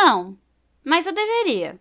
Não, mas eu deveria.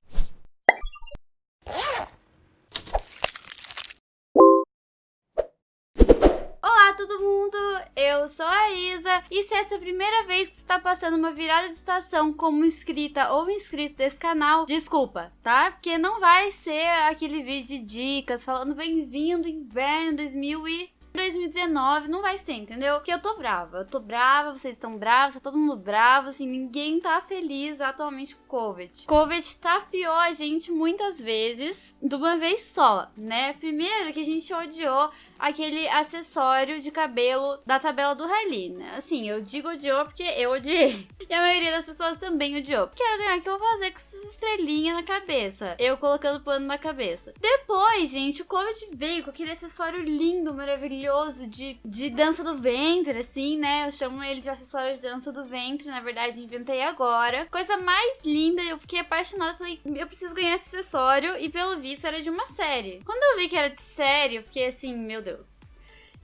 Olá todo mundo, eu sou a Isa e se essa é a primeira vez que está passando uma virada de estação como inscrita ou inscrito desse canal, desculpa, tá? Porque não vai ser aquele vídeo de dicas falando bem-vindo inverno 2000 e 2019 não vai ser, entendeu? Porque eu tô brava, eu tô brava, vocês estão bravos, tá todo mundo bravo, assim, ninguém tá feliz atualmente com o Covid. Covid tapeou a gente muitas vezes, de uma vez só, né? Primeiro que a gente odiou aquele acessório de cabelo da tabela do Harley, né? Assim, eu digo odiou porque eu odiei. E a maioria das pessoas também odiou. Quero ganhar o que eu vou fazer com essas estrelinhas na cabeça. Eu colocando pano na cabeça. Depois, gente, o Covid veio com aquele acessório lindo, maravilhoso de, de dança do ventre, assim, né? Eu chamo ele de acessório de dança do ventre. Na verdade, inventei agora. Coisa mais linda, eu fiquei apaixonada. Falei, eu preciso ganhar esse acessório. E pelo visto era de uma série. Quando eu vi que era de série, eu fiquei assim, meu Deus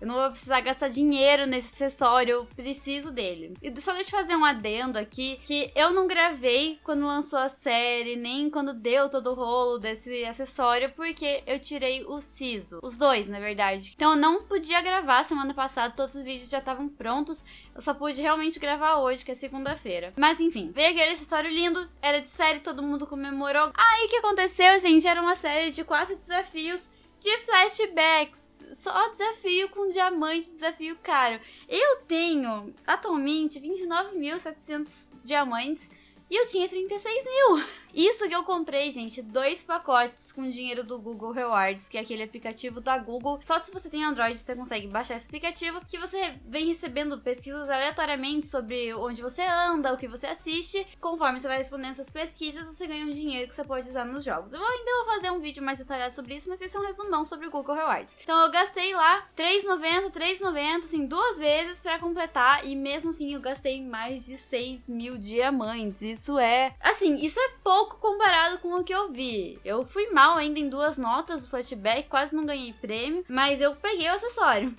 eu não vou precisar gastar dinheiro nesse acessório, eu preciso dele. E só deixa eu fazer um adendo aqui, que eu não gravei quando lançou a série, nem quando deu todo o rolo desse acessório, porque eu tirei o siso. Os dois, na verdade. Então eu não podia gravar semana passada, todos os vídeos já estavam prontos. Eu só pude realmente gravar hoje, que é segunda-feira. Mas enfim, veio aquele acessório lindo, era de série, todo mundo comemorou. Aí o que aconteceu, gente? Era uma série de quatro desafios de flashbacks só desafio com diamante, desafio caro. Eu tenho atualmente 29.700 diamantes e eu tinha 36 mil. Isso que eu comprei, gente, dois pacotes com dinheiro do Google Rewards, que é aquele aplicativo da Google. Só se você tem Android você consegue baixar esse aplicativo, que você vem recebendo pesquisas aleatoriamente sobre onde você anda, o que você assiste. Conforme você vai respondendo essas pesquisas, você ganha um dinheiro que você pode usar nos jogos. Eu ainda vou fazer um vídeo mais detalhado sobre isso, mas esse é um resumão sobre o Google Rewards. Então eu gastei lá R$3,90, R$3,90, assim, duas vezes para completar, e mesmo assim eu gastei mais de 6 mil diamantes. Isso é, assim, isso é pouco pouco comparado com o que eu vi. Eu fui mal ainda em duas notas do flashback, quase não ganhei prêmio, mas eu peguei o acessório.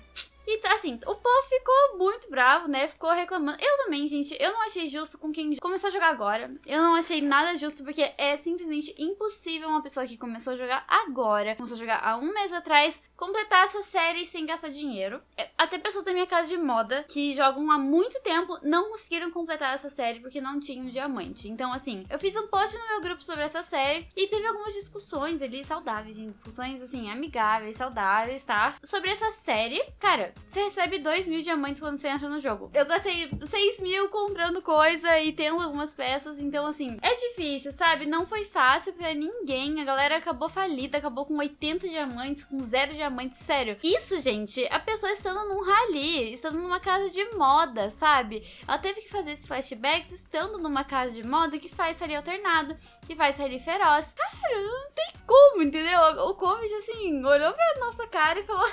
E assim, o povo ficou muito bravo, né? Ficou reclamando. Eu também, gente, eu não achei justo com quem começou a jogar agora. Eu não achei nada justo, porque é simplesmente impossível uma pessoa que começou a jogar agora, começou a jogar há um mês atrás, completar essa série sem gastar dinheiro. É, até pessoas da minha casa de moda que jogam há muito tempo não conseguiram completar essa série porque não tinham diamante. Então, assim, eu fiz um post no meu grupo sobre essa série e teve algumas discussões ali saudáveis, gente. Discussões, assim, amigáveis, saudáveis, tá? Sobre essa série. Cara, você recebe 2 mil diamantes quando você entra no jogo. Eu gastei 6 mil comprando coisa e tendo algumas peças. Então, assim, é difícil, sabe? Não foi fácil pra ninguém. A galera acabou falida, acabou com 80 diamantes, com zero diamantes diamante, sério. Isso, gente, a pessoa estando num rally, estando numa casa de moda, sabe? Ela teve que fazer esses flashbacks estando numa casa de moda que faz rally alternado, que faz rally feroz. Cara, não tem como, entendeu? O Covid, assim, olhou pra nossa cara e falou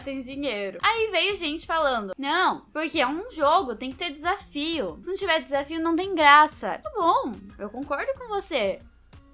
sem dinheiro. Aí veio gente falando, não, porque é um jogo, tem que ter desafio. Se não tiver desafio, não tem graça. Tá bom, eu concordo com você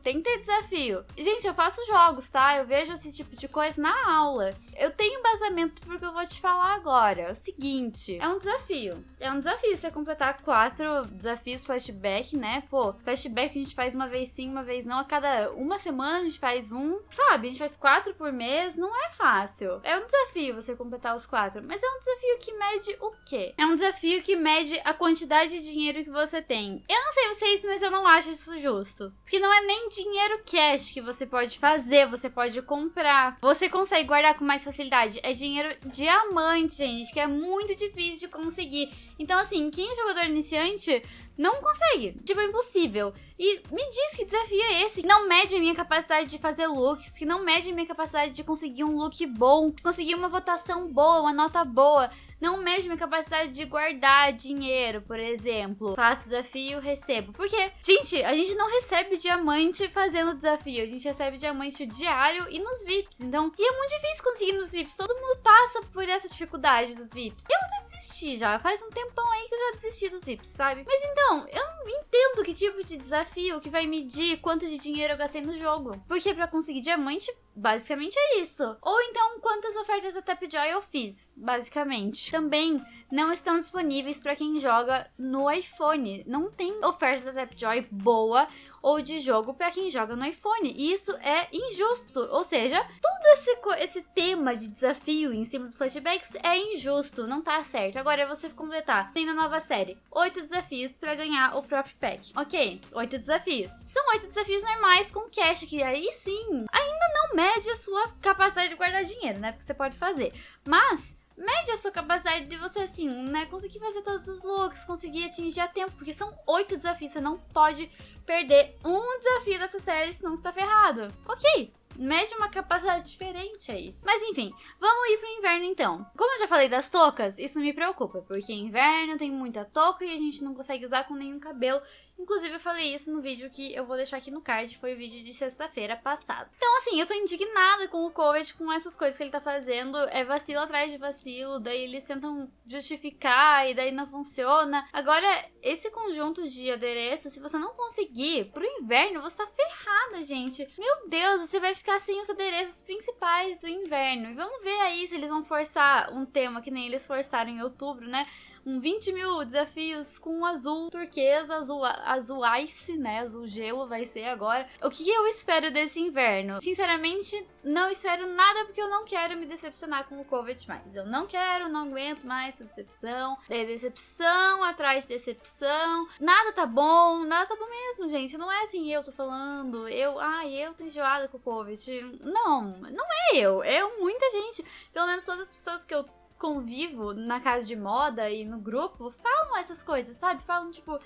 tem que ter desafio. Gente, eu faço jogos, tá? Eu vejo esse tipo de coisa na aula. Eu tenho embasamento porque eu vou te falar agora. É o seguinte, é um desafio. É um desafio você completar quatro desafios flashback, né? Pô, flashback a gente faz uma vez sim, uma vez não. A cada uma semana a gente faz um. Sabe, a gente faz quatro por mês. Não é fácil. É um desafio você completar os quatro. Mas é um desafio que mede o quê? É um desafio que mede a quantidade de dinheiro que você tem. Eu não sei vocês, mas eu não acho isso justo. Porque não é nem dinheiro cash que você pode fazer, você pode comprar. Você consegue guardar com mais facilidade. É dinheiro diamante, gente, que é muito difícil de conseguir. Então, assim, quem é jogador iniciante não consegue. Tipo, é impossível. E me diz que desafio é esse, que não mede a minha capacidade de fazer looks, que não mede a minha capacidade de conseguir um look bom, conseguir uma votação boa, uma nota boa, não mede minha capacidade de guardar dinheiro, por exemplo. Faço desafio, recebo. Porque, gente, a gente não recebe diamante fazendo desafio, a gente recebe diamante diário e nos VIPs. Então, e é muito difícil conseguir nos VIPs, todo mundo passa por essa dificuldade dos VIPs. Eu até desisti já, faz um tempão aí que eu já desisti dos VIPs, sabe? Mas então, Então, eu não entendo que tipo de desafio que vai medir quanto de dinheiro eu gastei no jogo. Porque para conseguir diamante, Basicamente é isso. Ou então, quantas ofertas da Tapjoy eu fiz, basicamente. Também não estão disponíveis para quem joga no iPhone. Não tem oferta da Tapjoy boa ou de jogo para quem joga no iPhone. E isso é injusto. Ou seja, todo esse, esse tema de desafio em cima dos flashbacks é injusto, não tá certo. Agora é você completar. Tem na nova série, oito desafios para ganhar o próprio pack. Ok, oito desafios. São oito desafios normais com cash, que aí sim, ainda não mede a sua capacidade de guardar dinheiro, né? Porque você pode fazer. Mas mede a sua capacidade de você, assim, né, conseguir fazer todos os looks, conseguir atingir a tempo, porque são oito desafios, você não pode perder um desafio dessa série, senão você tá ferrado. Ok, mede uma capacidade diferente aí. Mas enfim, vamos ir pro inverno então. Como eu já falei das toucas, isso me preocupa, porque inverno tem muita touca e a gente não consegue usar com nenhum cabelo. Inclusive, eu falei isso no vídeo que eu vou deixar aqui no card, foi o vídeo de sexta-feira passada. Então, assim, eu tô indignada com o Covid, com essas coisas que ele tá fazendo. É vacilo atrás de vacilo, daí eles tentam justificar e daí não funciona. Agora, esse conjunto de adereços, se você não conseguir pro inverno, você tá ferrada, gente. Meu Deus, você vai ficar sem os adereços principais do inverno. E vamos ver aí se eles vão forçar um tema que nem eles forçaram em outubro, né? um 20 mil desafios com azul turquesa, azul, azul ice, né? Azul gelo vai ser agora. O que eu espero desse inverno? Sinceramente, não espero nada porque eu não quero me decepcionar com o Covid mais. Eu não quero, não aguento mais essa decepção. É decepção atrás de decepção. Nada tá bom, nada tá bom mesmo, gente. Não é assim eu tô falando, eu, ai, eu tô enjoada com o Covid. Não, não é eu. É muita gente. Pelo menos todas as pessoas que eu convivo na casa de moda e no grupo falam essas coisas, sabe? Falam, tipo,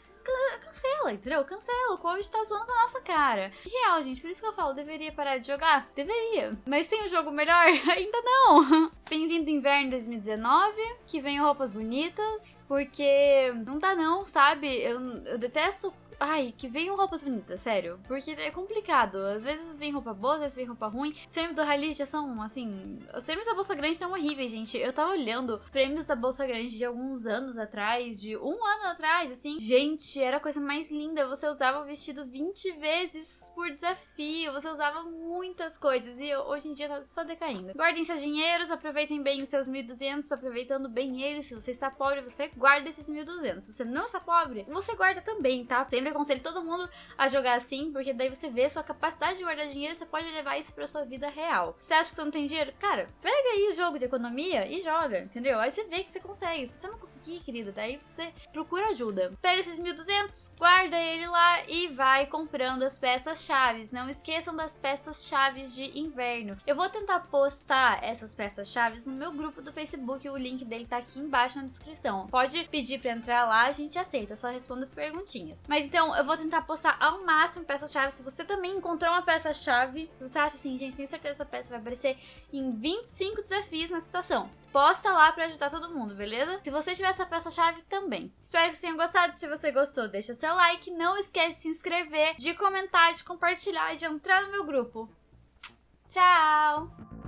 cancela, entendeu? Cancela, o Covid tá zoando com a nossa cara. Real, gente, por isso que eu falo, deveria parar de jogar? Deveria. Mas tem um jogo melhor? Ainda não. Bem-vindo inverno 2019, que venham roupas bonitas, porque não dá não, sabe? Eu, eu detesto Ai, que venham roupas bonitas, sério. Porque é complicado. Às vezes vem roupa boa, às vezes vem roupa ruim. Os prêmios do Rally já são, assim. Os prêmios da Bolsa Grande estão horríveis, gente. Eu tava olhando os prêmios da Bolsa Grande de alguns anos atrás, de um ano atrás, assim. Gente, era a coisa mais linda. Você usava o vestido 20 vezes por desafio. Você usava muitas coisas. E hoje em dia tá só decaindo. Guardem seus dinheiros, aproveitem bem os seus 1.200, aproveitando bem eles. Se você está pobre, você guarda esses 1.200. Se você não está pobre, você guarda também, tá? Sempre aconselho todo mundo a jogar assim, porque daí você vê sua capacidade de guardar dinheiro, você pode levar isso pra sua vida real. Você acha que você não tem dinheiro? Cara, pega aí o jogo de economia e joga, entendeu? Aí você vê que você consegue. Se você não conseguir, querido, daí você procura ajuda. Pega esses 1.200, guarda ele lá e vai comprando as peças chaves. Não esqueçam das peças chaves de inverno. Eu vou tentar postar essas peças chaves no meu grupo do Facebook, o link dele tá aqui embaixo na descrição. Pode pedir pra entrar lá, a gente aceita, só responda as perguntinhas. Mas então, então, eu vou tentar postar ao máximo peças-chave. Se você também encontrou uma peça-chave, você acha assim, gente, tenho certeza essa peça vai aparecer em 25 desafios na citação. Posta lá pra ajudar todo mundo, beleza? Se você tiver essa peça-chave também. Espero que vocês tenham gostado. Se você gostou, deixa seu like. Não esquece de se inscrever, de comentar, de compartilhar e de entrar no meu grupo. Tchau!